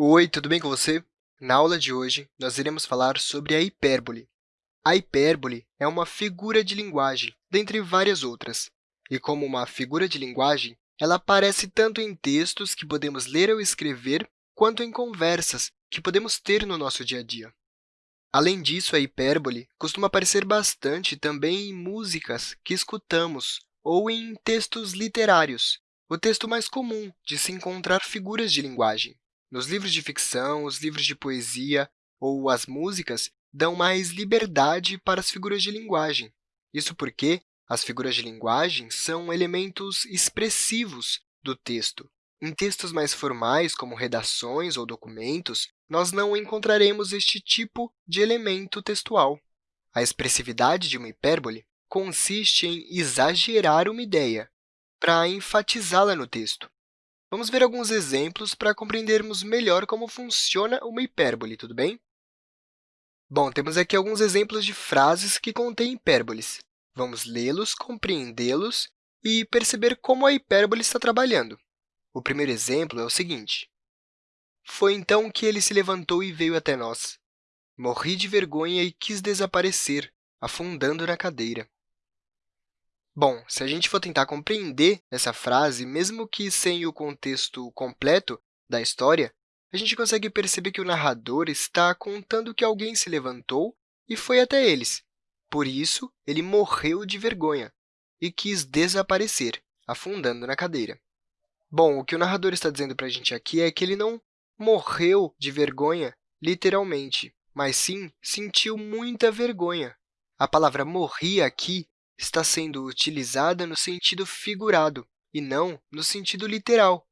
Oi, tudo bem com você? Na aula de hoje, nós iremos falar sobre a hipérbole. A hipérbole é uma figura de linguagem, dentre várias outras. E como uma figura de linguagem, ela aparece tanto em textos que podemos ler ou escrever, quanto em conversas que podemos ter no nosso dia a dia. Além disso, a hipérbole costuma aparecer bastante também em músicas que escutamos ou em textos literários, o texto mais comum de se encontrar figuras de linguagem. Nos livros de ficção, os livros de poesia ou as músicas dão mais liberdade para as figuras de linguagem. Isso porque as figuras de linguagem são elementos expressivos do texto. Em textos mais formais, como redações ou documentos, nós não encontraremos este tipo de elemento textual. A expressividade de uma hipérbole consiste em exagerar uma ideia para enfatizá-la no texto. Vamos ver alguns exemplos para compreendermos melhor como funciona uma hipérbole, tudo bem? Bom, temos aqui alguns exemplos de frases que contêm hipérboles. Vamos lê-los, compreendê-los e perceber como a hipérbole está trabalhando. O primeiro exemplo é o seguinte. Foi então que ele se levantou e veio até nós. Morri de vergonha e quis desaparecer, afundando na cadeira. Bom, se a gente for tentar compreender essa frase, mesmo que sem o contexto completo da história, a gente consegue perceber que o narrador está contando que alguém se levantou e foi até eles. Por isso, ele morreu de vergonha e quis desaparecer, afundando na cadeira. Bom, o que o narrador está dizendo para a gente aqui é que ele não morreu de vergonha, literalmente, mas sim sentiu muita vergonha. A palavra morrer aqui está sendo utilizada no sentido figurado e não no sentido literal.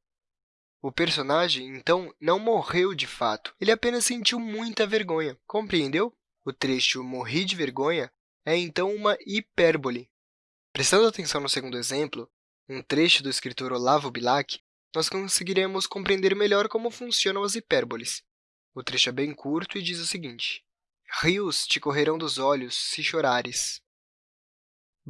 O personagem, então, não morreu de fato, ele apenas sentiu muita vergonha. Compreendeu? O trecho morri de vergonha é, então, uma hipérbole. Prestando atenção no segundo exemplo, um trecho do escritor Olavo Bilac, nós conseguiremos compreender melhor como funcionam as hipérboles. O trecho é bem curto e diz o seguinte, Rios te correrão dos olhos se chorares.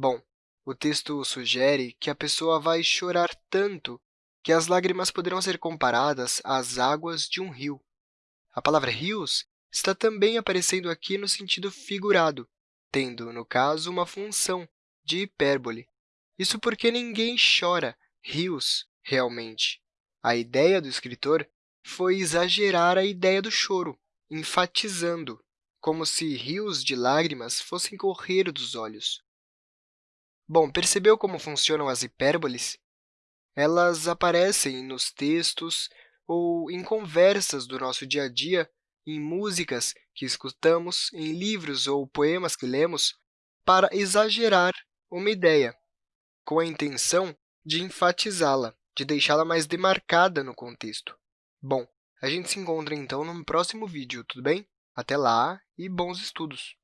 Bom, o texto sugere que a pessoa vai chorar tanto que as lágrimas poderão ser comparadas às águas de um rio. A palavra rios está também aparecendo aqui no sentido figurado, tendo, no caso, uma função de hipérbole. Isso porque ninguém chora rios realmente. A ideia do escritor foi exagerar a ideia do choro, enfatizando, como se rios de lágrimas fossem correr dos olhos. Bom, percebeu como funcionam as hipérboles? Elas aparecem nos textos ou em conversas do nosso dia a dia, em músicas que escutamos, em livros ou poemas que lemos, para exagerar uma ideia, com a intenção de enfatizá-la, de deixá-la mais demarcada no contexto. Bom, a gente se encontra, então, no próximo vídeo, tudo bem? Até lá e bons estudos!